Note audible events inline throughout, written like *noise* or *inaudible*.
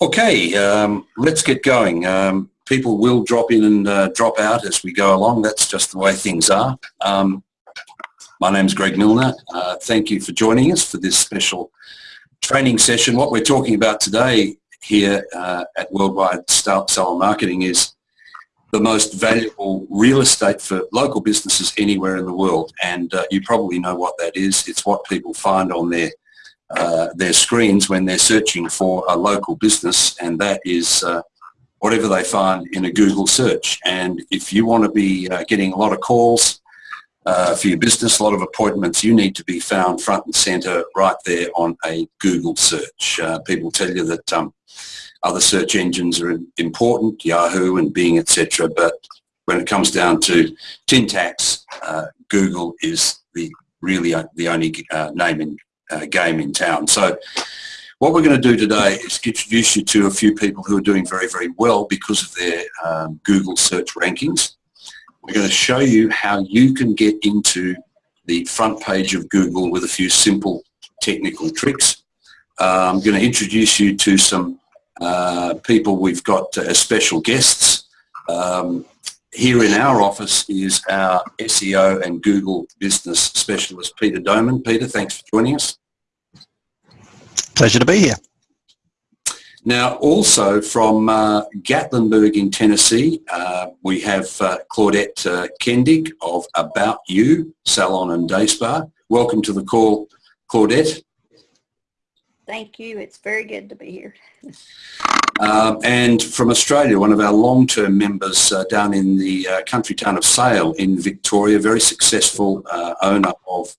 Okay, um, let's get going. Um, people will drop in and uh, drop out as we go along. That's just the way things are. Um, my name's Greg Milner. Uh, thank you for joining us for this special training session. What we're talking about today here uh, at Worldwide Salon Marketing is the most valuable real estate for local businesses anywhere in the world. And uh, you probably know what that is. It's what people find on their uh, their screens when they're searching for a local business and that is uh, whatever they find in a Google search. And if you want to be uh, getting a lot of calls uh, for your business, a lot of appointments, you need to be found front and center right there on a Google search. Uh, people tell you that um, other search engines are important, Yahoo and Bing, etc. But when it comes down to tin tacks, Google is the really the only name in uh, game in town. So what we're going to do today is introduce you to a few people who are doing very, very well because of their um, Google search rankings. We're going to show you how you can get into the front page of Google with a few simple technical tricks. Uh, I'm going to introduce you to some uh, people we've got as special guests. Um, here in our office is our SEO and Google business specialist, Peter Doman. Peter, thanks for joining us. Pleasure to be here. Now, also from uh, Gatlinburg in Tennessee, uh, we have uh, Claudette uh, Kendig of About You Salon and Day Spa. Welcome to the call, Claudette. Thank you. It's very good to be here. Um, and from Australia, one of our long-term members uh, down in the uh, country town of Sale in Victoria, very successful uh, owner of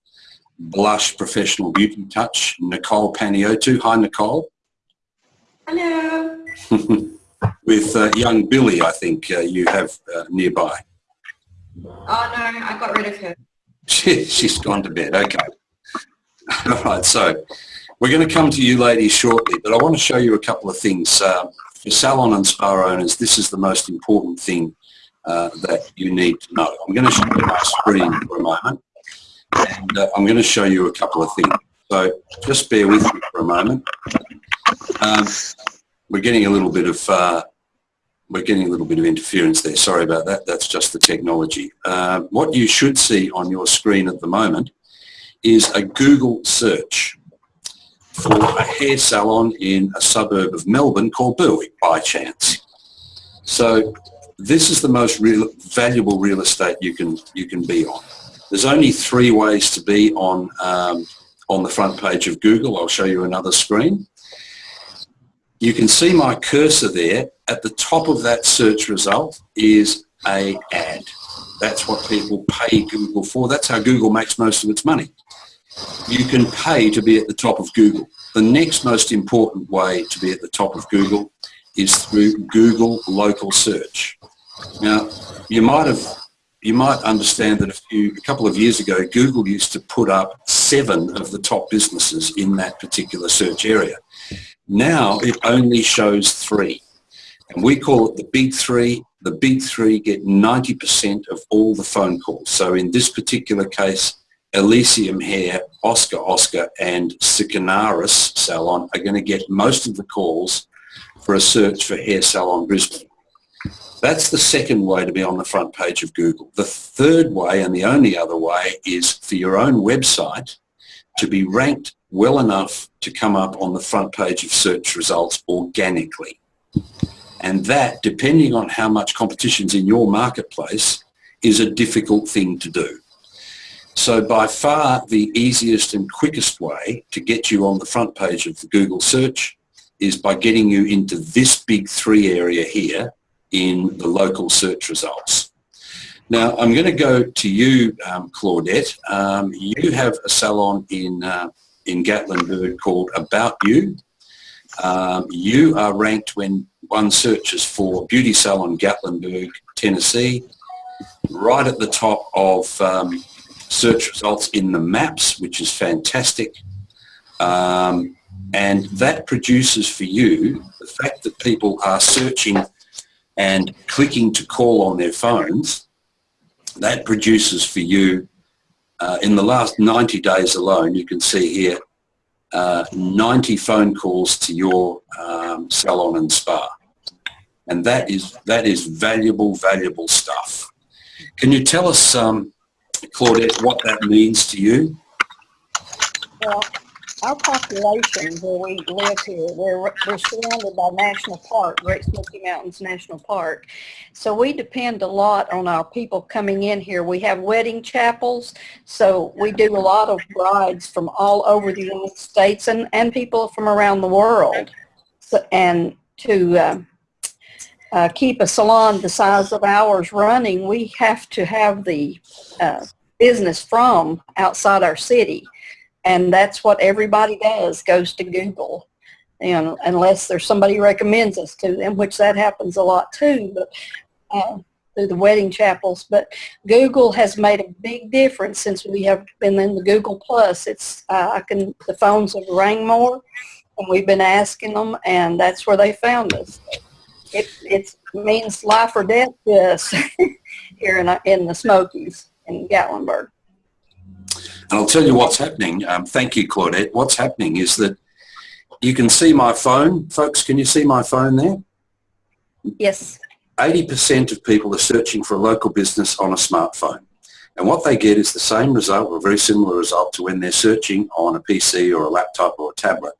Blush Professional Beauty Touch, Nicole Paniotu. Hi, Nicole. Hello. *laughs* With uh, young Billy, I think uh, you have uh, nearby. Oh no, I got rid of her. She, she's gone to bed. Okay. *laughs* All right. So we're going to come to you ladies shortly, but I want to show you a couple of things. Uh, for salon and spa owners, this is the most important thing uh, that you need to know. I'm going to show you my screen for a moment and uh, I'm going to show you a couple of things. So just bear with me for a moment. Um, we're getting a little bit of uh, we're getting a little bit of interference there. Sorry about that. That's just the technology. Uh, what you should see on your screen at the moment is a Google search for a hair salon in a suburb of Melbourne called Berwick by chance. So this is the most real, valuable real estate you can you can be on. There's only three ways to be on, um, on the front page of Google. I'll show you another screen. You can see my cursor there. At the top of that search result is a ad. That's what people pay Google for. That's how Google makes most of its money. You can pay to be at the top of Google. The next most important way to be at the top of Google is through Google local search. Now, you might have you might understand that a, few, a couple of years ago, Google used to put up seven of the top businesses in that particular search area. Now it only shows three. And we call it the big three. The big three get 90% of all the phone calls. So in this particular case, Elysium Hair, Oscar Oscar and Sikanaris Salon are going to get most of the calls for a search for Hair Salon Brisbane. That's the second way to be on the front page of Google. The third way and the only other way is for your own website to be ranked well enough to come up on the front page of search results organically. And that, depending on how much competition's in your marketplace, is a difficult thing to do. So by far the easiest and quickest way to get you on the front page of the Google search is by getting you into this big three area here in the local search results. Now, I'm going to go to you, um, Claudette. Um, you have a salon in, uh, in Gatlinburg called About You. Um, you are ranked when one searches for Beauty Salon Gatlinburg, Tennessee, right at the top of um, search results in the maps, which is fantastic. Um, and that produces for you the fact that people are searching and clicking to call on their phones, that produces for you, uh, in the last 90 days alone, you can see here, uh, 90 phone calls to your um, salon and spa. And that is, that is valuable, valuable stuff. Can you tell us, um, Claudette, what that means to you? Our population where we live here, we're, we're surrounded by National Park, Great Smoky Mountains National Park. So we depend a lot on our people coming in here. We have wedding chapels, so we do a lot of brides from all over the United States and, and people from around the world. So, and to uh, uh, keep a salon the size of ours running, we have to have the uh, business from outside our city and that's what everybody does goes to google. And unless there's somebody recommends us to them which that happens a lot too but uh, through the wedding chapels. But google has made a big difference since we have been in the google plus. It's uh, i can the phones have rang more and we've been asking them and that's where they found us. It it means life or death to us *laughs* here in, in the smokies in gatlinburg And I'll tell you what's happening. Um, thank you, Claudette. What's happening is that you can see my phone. Folks, can you see my phone there? yes 80% of people are searching for a local business on a smartphone. And what they get is the same result or a very similar result to when they're searching on a PC or a laptop or a tablet.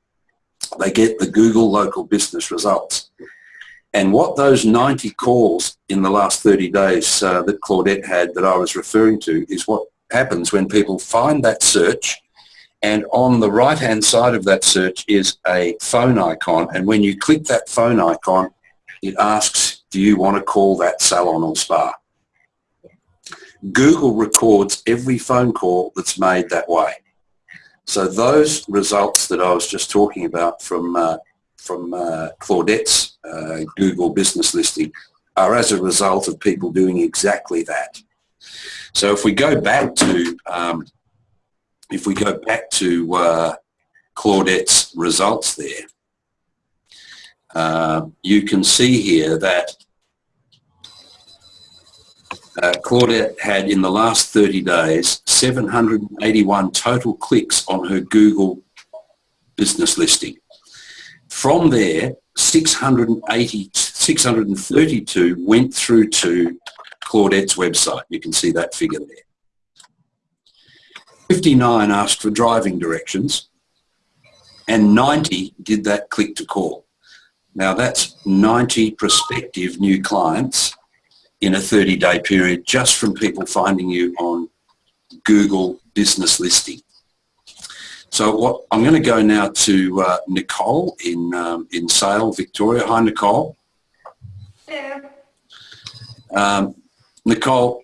They get the Google local business results. And what those 90 calls in the last 30 days uh, that Claudette had that I was referring to is what happens when people find that search and on the right hand side of that search is a phone icon and when you click that phone icon it asks do you want to call that salon or spa? Google records every phone call that's made that way. So those results that I was just talking about from uh, from uh, Claudette's uh, Google business listing are as a result of people doing exactly that so if we go back to, um, if we go back to uh, Claudette's results there, uh, you can see here that uh, Claudette had in the last 30 days 781 total clicks on her Google business listing. From there, 680, 632 went through to Claudette's website. You can see that figure there. 59 asked for driving directions and 90 did that click to call. Now that's 90 prospective new clients in a 30 day period just from people finding you on Google business listing. So what I'm going to go now to uh, Nicole in um, in Sale, Victoria. Hi, Nicole. Hello. Um, Nicole,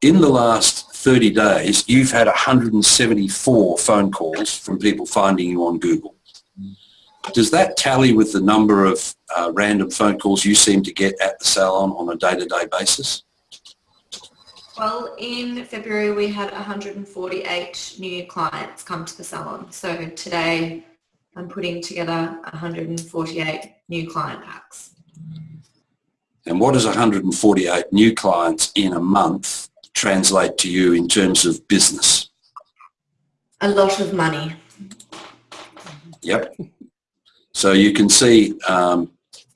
in the last 30 days, you've had 174 phone calls from people finding you on Google. Does that tally with the number of uh, random phone calls you seem to get at the salon on a day-to-day basis? Well, in February we had 148 new clients come to the salon. So today I'm putting together 148 new client packs. And what does 148 new clients in a month translate to you in terms of business? A lot of money. Yep. So you can see um,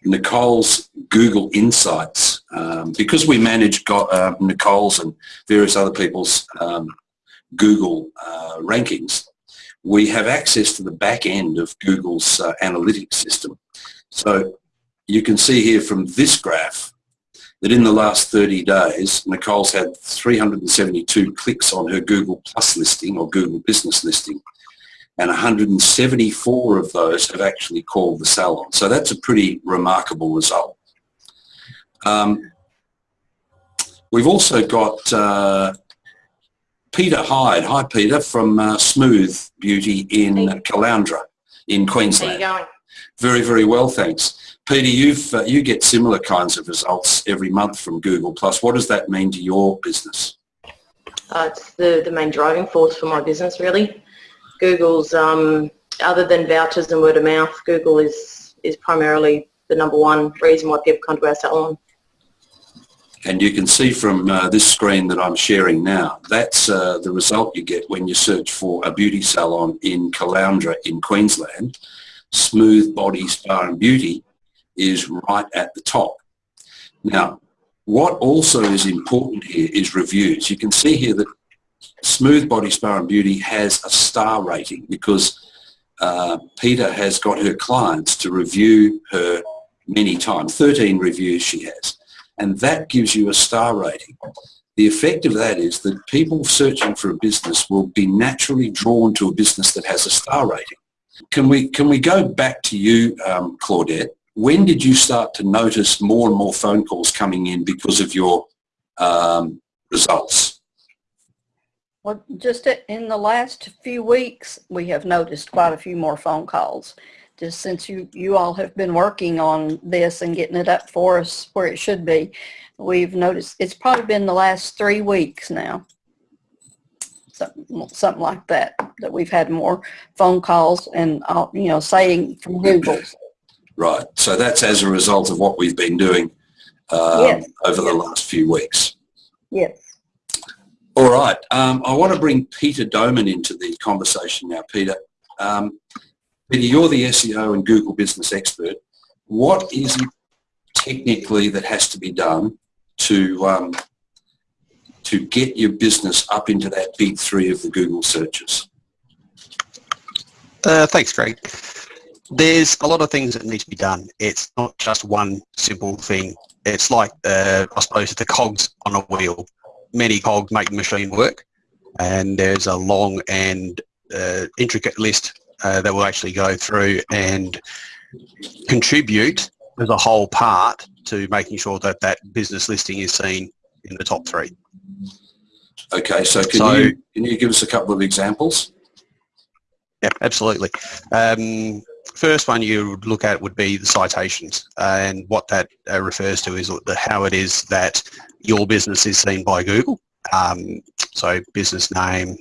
Nicole's Google Insights, um, because we manage uh, Nicole's and various other people's um, Google uh, rankings, we have access to the back end of Google's uh, analytics system. So you can see here from this graph that in the last 30 days, Nicole's had 372 clicks on her Google Plus listing or Google Business listing, and 174 of those have actually called the salon. So that's a pretty remarkable result. Um, we've also got uh, Peter Hyde. Hi, Peter, from uh, Smooth Beauty in Caloundra in How Queensland. you going? Very, very well, thanks. Peter, you've uh, you get similar kinds of results every month from Google Plus. What does that mean to your business? Uh, it's the, the main driving force for my business, really. Google's, um, other than vouchers and word of mouth, Google is, is primarily the number one reason why people come to our salon. And you can see from uh, this screen that I'm sharing now, that's uh, the result you get when you search for a beauty salon in Caloundra in Queensland. Smooth Body Spa and Beauty is right at the top. Now, what also is important here is reviews. You can see here that Smooth Body Spa and Beauty has a star rating because uh, Peter has got her clients to review her many times. 13 reviews she has. And that gives you a star rating. The effect of that is that people searching for a business will be naturally drawn to a business that has a star rating. Can we, can we go back to you, um, Claudette? When did you start to notice more and more phone calls coming in because of your um, results? Well, just in the last few weeks, we have noticed quite a few more phone calls. Just since you, you all have been working on this and getting it up for us where it should be, we've noticed, it's probably been the last three weeks now. Something, something like that, that we've had more phone calls and, uh, you know, saying from Google. Right. So that's as a result of what we've been doing um, Yes, over the last few weeks. Yes. All right. Um, I want to bring Peter Doman into the conversation now. Peter, um, Peter, you're the SEO and Google business expert. What is it technically that has to be done to um, to get your business up into that big three of the Google searches? Uh, thanks, Greg. There's a lot of things that need to be done. It's not just one simple thing. It's like, uh, I suppose, the cogs on a wheel. Many cogs make the machine work, and there's a long and uh, intricate list uh, that will actually go through and contribute as a whole part to making sure that that business listing is seen in the top three. Okay, so can So- you can you give us a couple of examples? Yeah, absolutely. Um, first one you would look at would be the citations, and what that uh, refers to is the, how it is that your business is seen by Google. Um, so business name,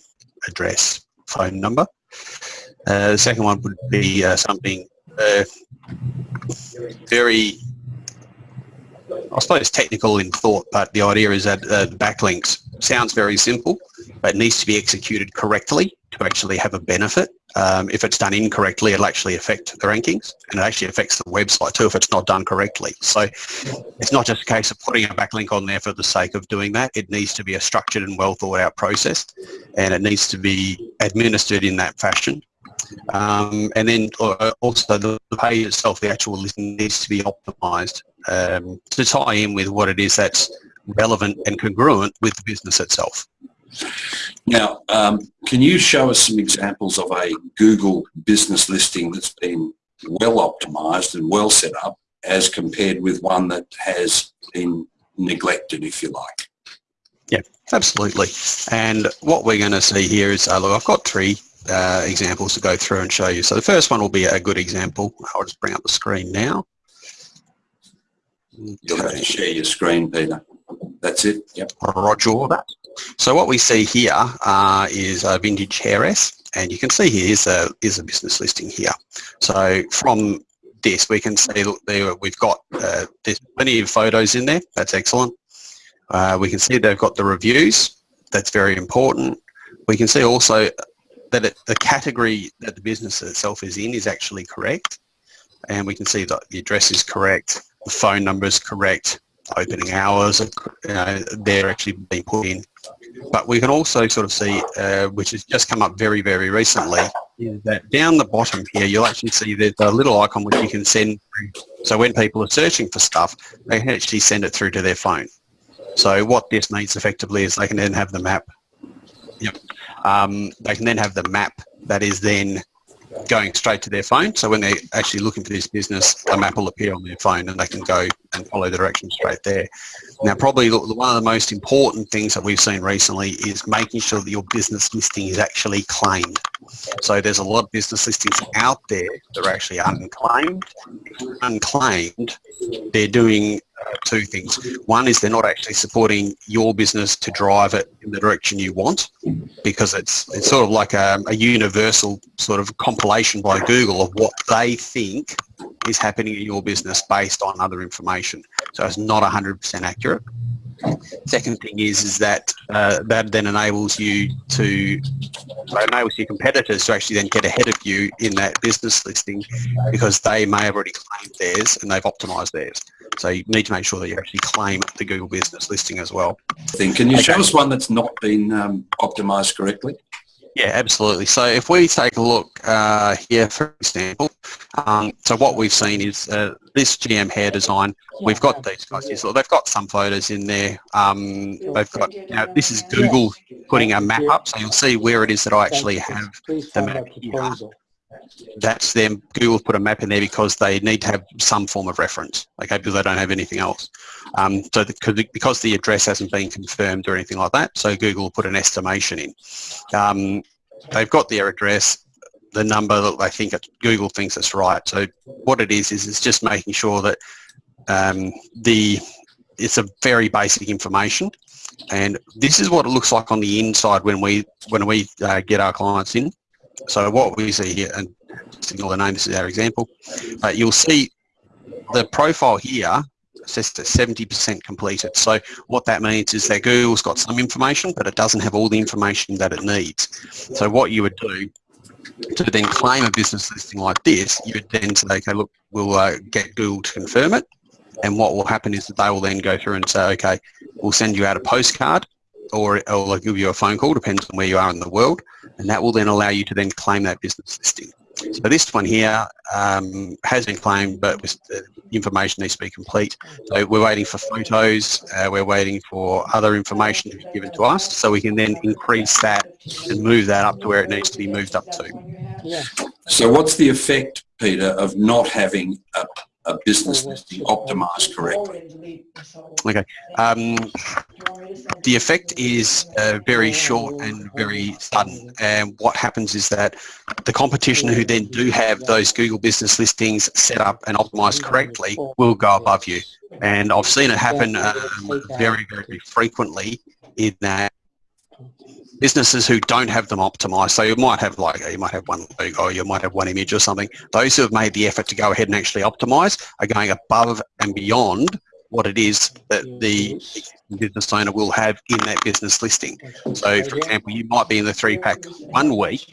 address, phone number. Uh, the second one would be uh, something uh, very, I suppose, technical in thought, but the idea is that uh, backlinks sounds very simple, but needs to be executed correctly to actually have a benefit. Um, if it's done incorrectly, it'll actually affect the rankings and it actually affects the website too if it's not done correctly. So it's not just a case of putting a backlink on there for the sake of doing that. It needs to be a structured and well thought out process and it needs to be administered in that fashion. Um, and then uh, also the, the page itself, the actual listing needs to be optimized um, to tie in with what it is that's relevant and congruent with the business itself. Now, um, can you show us some examples of a Google business listing that's been well optimized and well set up as compared with one that has been neglected, if you like? Yeah, absolutely. And what we're going to see here is, uh, look, I've got three uh, examples to go through and show you. So the first one will be a good example. I'll just bring up the screen now. You'll have to share your screen, Peter. That's it. Yep. Roger that. So what we see here uh, is a vintage hairs, and you can see here is a is a business listing here. So from this, we can see there we've got uh, there's plenty of photos in there. That's excellent. Uh, we can see they've got the reviews. That's very important. We can see also that it, the category that the business itself is in is actually correct, and we can see that the address is correct, the phone number is correct, opening hours, you know, they're actually being put in. But we can also sort of see, uh, which has just come up very, very recently, is that down the bottom here, you'll actually see there's a little icon which you can send. So when people are searching for stuff, they can actually send it through to their phone. So what this means effectively is they can then have the map. Yep. Um, they can then have the map that is then going straight to their phone. So when they're actually looking for this business, a map will appear on their phone and they can go and follow the directions straight there. Now, probably one of the most important things that we've seen recently is making sure that your business listing is actually claimed. So there's a lot of business listings out there that are actually unclaimed. Unclaimed, they're doing two things. One is they're not actually supporting your business to drive it in the direction you want because it's it's sort of like a, a universal sort of compilation by Google of what they think is happening in your business based on other information. So it's not 100% accurate. Second thing is is that uh, that then enables you to enables your competitors to actually then get ahead of you in that business listing because they may have already claimed theirs and they've optimized theirs. So you need to make sure that you actually claim the Google business listing as well. Can you show us one that's not been um, optimized correctly? Yeah, absolutely. So if we take a look uh, here, for example, um, so what we've seen is uh, this GM hair design. We've got these guys. So they've got some photos in there. Um, they've got, know, this is Google putting a map up. So you'll see where it is that I actually have the map here. That's them. Google put a map in there because they need to have some form of reference, okay, because they don't have anything else. Um, so the, because the address hasn't been confirmed or anything like that, so Google put an estimation in. Um, they've got their address, the number that they think Google thinks it's right. So what it is is it's just making sure that um, the it's a very basic information, and this is what it looks like on the inside when we when we uh, get our clients in. So what we see here, and signal the name, this is our example, but you'll see the profile here says to 70% completed. So what that means is that Google's got some information, but it doesn't have all the information that it needs. So what you would do to then claim a business listing like this, you would then say, okay, look, we'll uh, get Google to confirm it. And what will happen is that they will then go through and say, okay, we'll send you out a postcard or, or they'll give you a phone call, depends on where you are in the world. And that will then allow you to then claim that business listing. So this one here um, has been claimed, but the information needs to be complete. So we're waiting for photos, uh, we're waiting for other information to be given to us, so we can then increase that and move that up to where it needs to be moved up to. So what's the effect, Peter, of not having a, a business listing optimized correctly? Okay. Um, the effect is uh, very short and very sudden. And what happens is that the competition who then do have those Google business listings set up and optimized correctly will go above you. And I've seen it happen um, very, very frequently in that businesses who don't have them optimized, so you might have like, you might have one logo, you might have one image or something, those who have made the effort to go ahead and actually optimize are going above and beyond what it is that the business owner will have in that business listing. So for example, you might be in the three pack one week,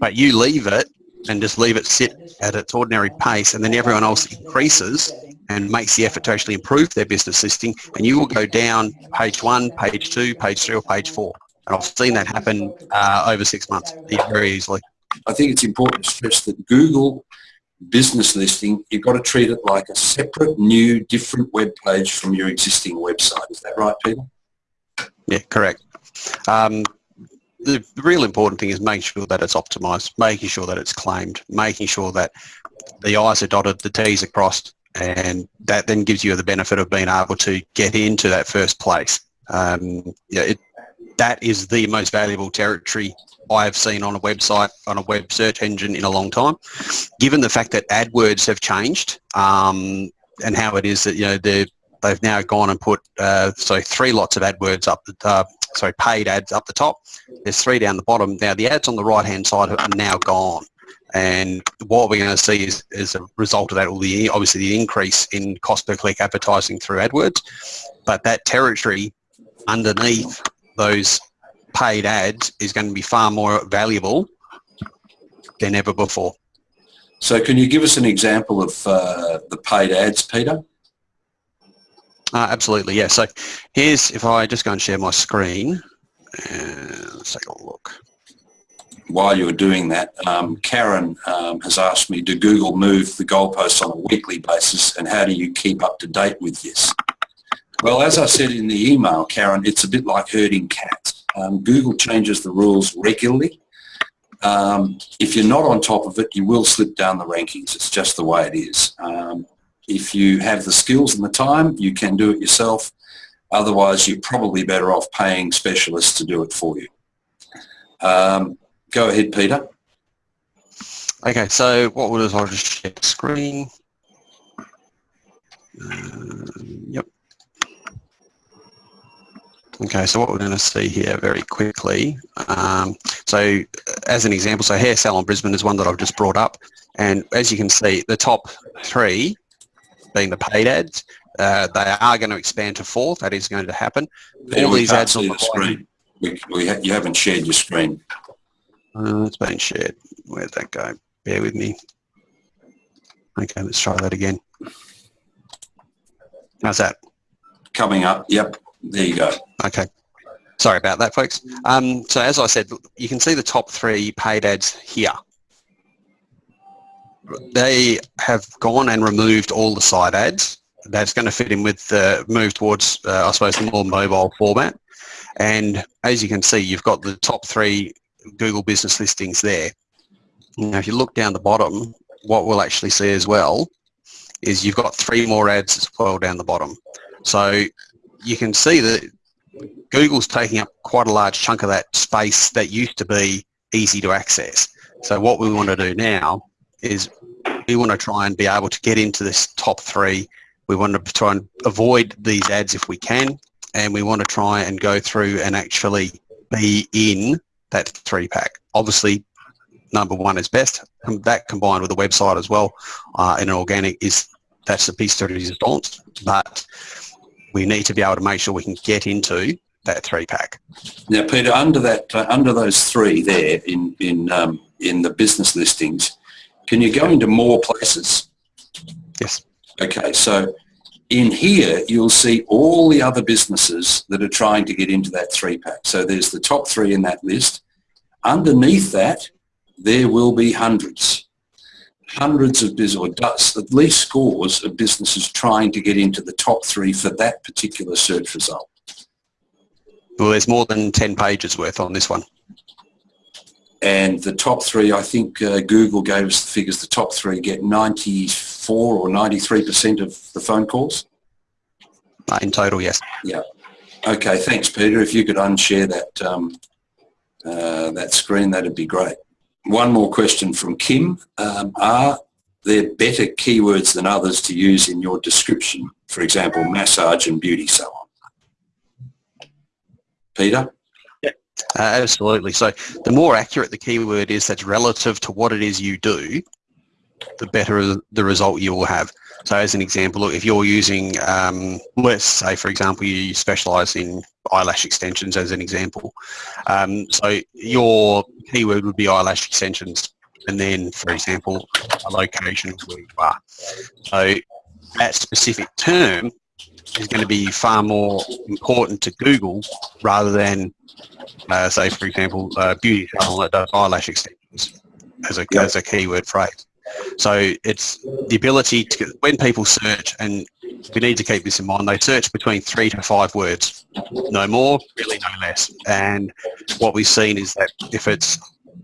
but you leave it and just leave it sit at its ordinary pace and then everyone else increases and makes the effort to actually improve their business listing and you will go down page one, page two, page three or page four. And I've seen that happen uh, over six months very easily. I think it's important to stress that Google business listing, you've got to treat it like a separate, new, different web page from your existing website. Is that right, Peter? Yeah, correct. Um, the real important thing is making sure that it's optimized, making sure that it's claimed, making sure that the I's are dotted, the T's are crossed, and that then gives you the benefit of being able to get into that first place. Um, yeah, it, that is the most valuable territory I've seen on a website, on a web search engine in a long time. Given the fact that AdWords have changed um, and how it is that, you know, they've now gone and put, uh, so three lots of AdWords up, the, uh, sorry, paid ads up the top. There's three down the bottom. Now the ads on the right-hand side are now gone. And what we're going to see is, as a result of that, will be obviously the increase in cost per click advertising through AdWords. But that territory underneath those paid ads is going to be far more valuable than ever before. So can you give us an example of uh, the paid ads, Peter? Uh, absolutely, yeah. So here's, if I just go and share my screen, and let's take a look. While you're doing that, um, Karen um, has asked me, do Google move the goalposts on a weekly basis and how do you keep up to date with this? Well, as I said in the email, Karen, it's a bit like herding cats. Um, Google changes the rules regularly. Um, if you're not on top of it, you will slip down the rankings. It's just the way it is. Um, if you have the skills and the time, you can do it yourself. Otherwise, you're probably better off paying specialists to do it for you. Um, go ahead, Peter. Okay, so what is I'll just share the screen. Uh, yep. Okay, so what we're going to see here very quickly, um, so as an example, so Hair Salon Brisbane is one that I've just brought up, and as you can see, the top three being the paid ads. Uh, they are going to expand to four. That is going to happen. Peter, All these ads on the the screen. We, we ha- you haven't shared your screen. Uh, it's been shared. Where'd that go? Bear with me. Okay, let's try that again. How's that? Coming up. Yep. There you go. Okay. Sorry about that, folks. Um, so as I said, you can see the top three paid ads here. They have gone and removed all the side ads. That's going to fit in with the move towards, uh, I suppose, the more mobile format. And as you can see, you've got the top three Google business listings there. Now, if you look down the bottom, what we'll actually see as well is you've got three more ads as well down the bottom. So you can see that Google's taking up quite a large chunk of that space that used to be easy to access. So what we want to do now is we want to try and be able to get into this top three. We want to try and avoid these ads if we can, and we want to try and go through and actually be in that three pack. Obviously, number one is best. And that combined with the website as well uh, in an organic is that's the piece de resistance. But we need to be able to make sure we can get into that three pack. Now, Peter, under that, uh, under those three there in in um, in the business listings, can you go into more places? Yes. Okay, so in here you'll see all the other businesses that are trying to get into that three pack. So there's the top three in that list. Underneath that, there will be hundreds, hundreds of business, or does, at least scores of businesses trying to get into the top three for that particular search result. Well, there's more than 10 pages worth on this one. And the top three, I think uh, Google gave us the figures, the top three get 94 or 93% of the phone calls. Uh, in total, yes. Yeah. Okay, thanks, Peter. If you could unshare that, um, uh, that screen, that'd be great. One more question from Kim. Um, are there better keywords than others to use in your description? For example, massage and beauty salon. Peter? Uh, absolutely. So the more accurate the keyword is that's relative to what it is you do, the better the result you will have. So as an example, look, if you're using, um, let's say, for example, you specialize in eyelash extensions as an example. Um, so your keyword would be eyelash extensions and then, for example, a location where you are. So that specific term is going to be far more important to Google rather than, uh, say, for example, uh, beauty salon that does eyelash extensions as a, as a keyword phrase. So it's the ability to, when people search, and we need to keep this in mind, they search between three to five words, no more, really no less. And what we've seen is that if it's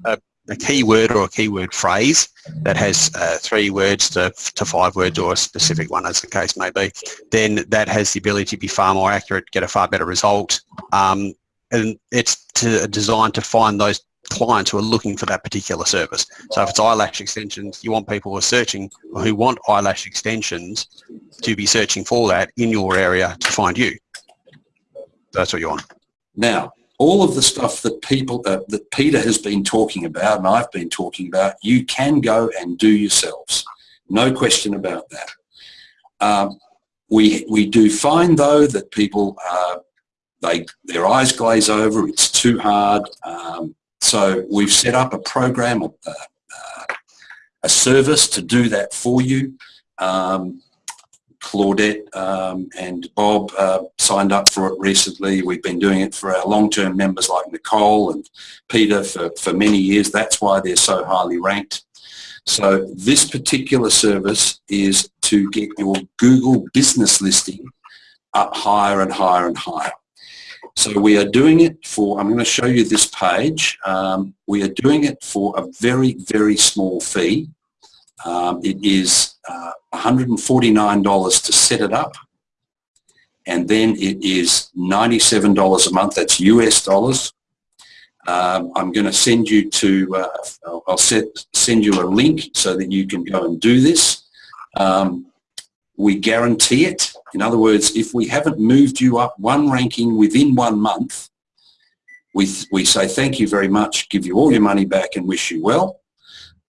a, a keyword or a keyword phrase that has uh, three words to, to five words or a specific one as the case may be, then that has the ability to be far more accurate, get a far better result. Um, and it's to, designed to find those clients who are looking for that particular service. So if it's eyelash extensions, you want people who are searching or who want eyelash extensions to be searching for that in your area to find you. That's what you want. Now, all of the stuff that people, uh, that Peter has been talking about and I've been talking about, you can go and do yourselves. No question about that. Um, we, we do find though that people, uh, they, their eyes glaze over, it's too hard. Um, so we've set up a program, uh, uh, a service to do that for you. Um, Claudette um, and Bob uh, signed up for it recently. We've been doing it for our long-term members like Nicole and Peter for, for many years. That's why they're so highly ranked. So this particular service is to get your Google business listing up higher and higher and higher. So we are doing it for, I'm going to show you this page. Um, we are doing it for a very, very small fee. Um, it is uh, $149 to set it up and then it is $97 a month. That's US dollars. Um, I'm going to send you to, uh, I'll, set, send you a link so that you can go and do this. Um, we guarantee it. In other words, if we haven't moved you up one ranking within one month, we, we say thank you very much, give you all your money back and wish you well.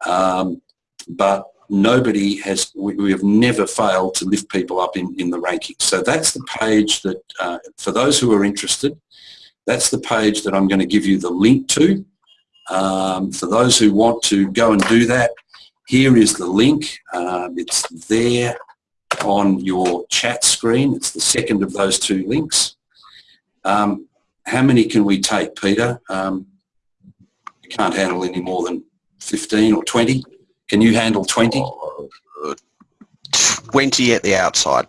Um, but nobody has, we, we have never failed to lift people up in, in the rankings. So that's the page that, uh, for those who are interested, that's the page that I'm going to give you the link to. Um, for those who want to go and do that, here is the link. Um, it's there on your chat screen. It's the second of those two links. Um, how many can we take, Peter? Um, you can't handle any more than 15 or 20. Can you handle 20? 20 at the outside.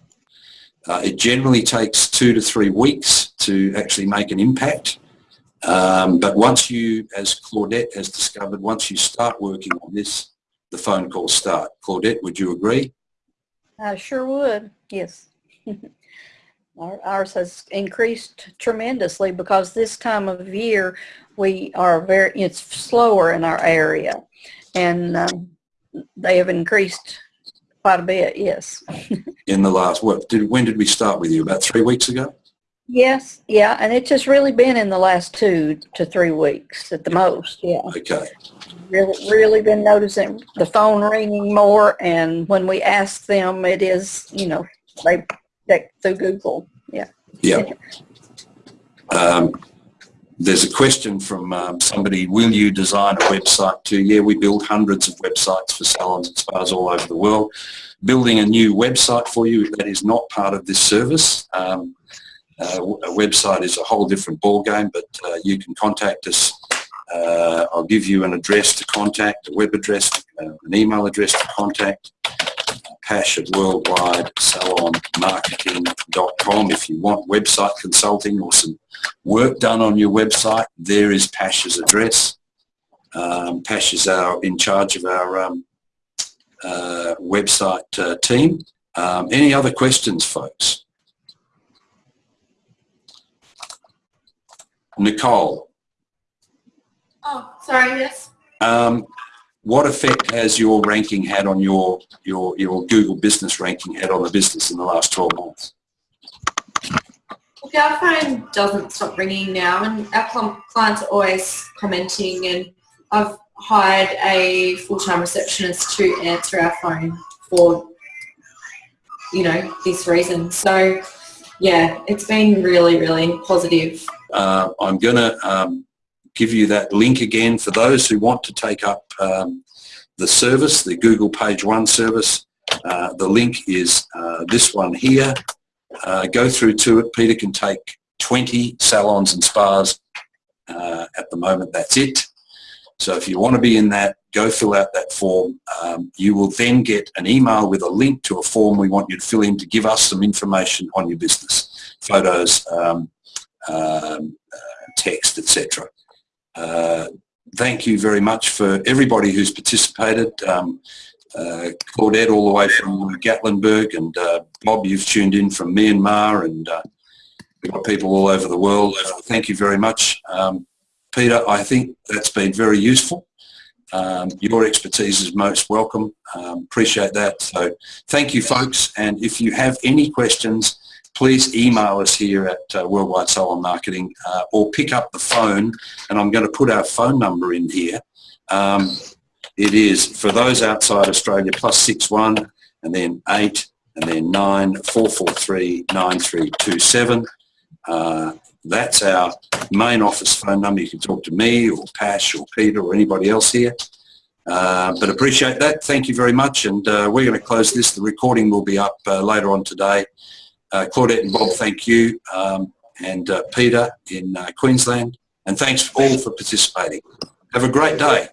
Uh, it generally takes two to three weeks to actually make an impact. Um, but once you, as Claudette has discovered, once you start working on this, the phone calls start. Claudette, would you agree? I sure would, yes. *laughs* Ours has increased tremendously because this time of year, we are very, it's slower in our area. And um, they have increased quite a bit, yes. *laughs* In the last, what, did, when did we start with you? About three weeks ago? Yes, yeah, and it's just really been in the last two to three weeks at the most, yeah. Okay. Really, really been noticing the phone ringing more and when we ask them, it is, you know, they, they through Google, yeah. Yeah. Um, there's a question from um, somebody, will you design a website too? Yeah, we build hundreds of websites for salons and spas all over the world. Building a new website for you, that is not part of this service. Um, a website is a whole different ballgame, but uh, you can contact us. Uh, I'll give you an address to contact, a web address, uh, an email address to contact, Pash at worldwidesalonmarketing.com. If you want website consulting or some work done on your website, there is Pash's address. Um, Pash is our, in charge of our um, uh, website uh, team. Um, any other questions, folks? Nicole, Oh, sorry, yes. um, what effect has your ranking had on your, your, your Google business ranking had on the business in the last 12 months? Look, our phone doesn't stop ringing now and our clients are always commenting and I've hired a full-time receptionist to answer our phone for, you know, this reason. So, yeah, it's been really, really positive. Uh, I'm going to um, give you that link again for those who want to take up um, the service, the Google Page One service. Uh, the link is uh, this one here. Uh, go through to it. Peter can take 20 salons and spas. Uh, at the moment, that's it. So if you want to be in that, go fill out that form. Um, you will then get an email with a link to a form we want you to fill in to give us some information on your business, photos, um, um, text, etc. Uh, thank you very much for everybody who's participated. Um, uh, Claudette all the way from Gatlinburg and uh, Bob, you've tuned in from Myanmar and we've got people all over the world. Thank you very much. Um, Peter, I think that's been very useful. Um, your expertise is most welcome. Um, appreciate that. So thank you folks and if you have any questions please email us here at uh, Worldwide Salon Marketing uh, or pick up the phone and I'm going to put our phone number in here. Um, it is for those outside Australia plus six one and then eight and then nine four four three nine three two seven. Uh, that's our main office phone number. You can talk to me or Pash or Peter or anybody else here. Uh, but appreciate that. Thank you very much. And uh, we're going to close this. The recording will be up uh, later on today. Uh, Claudette and Bob, thank you. Um, and uh, Peter in uh, Queensland. And thanks all for participating. Have a great day.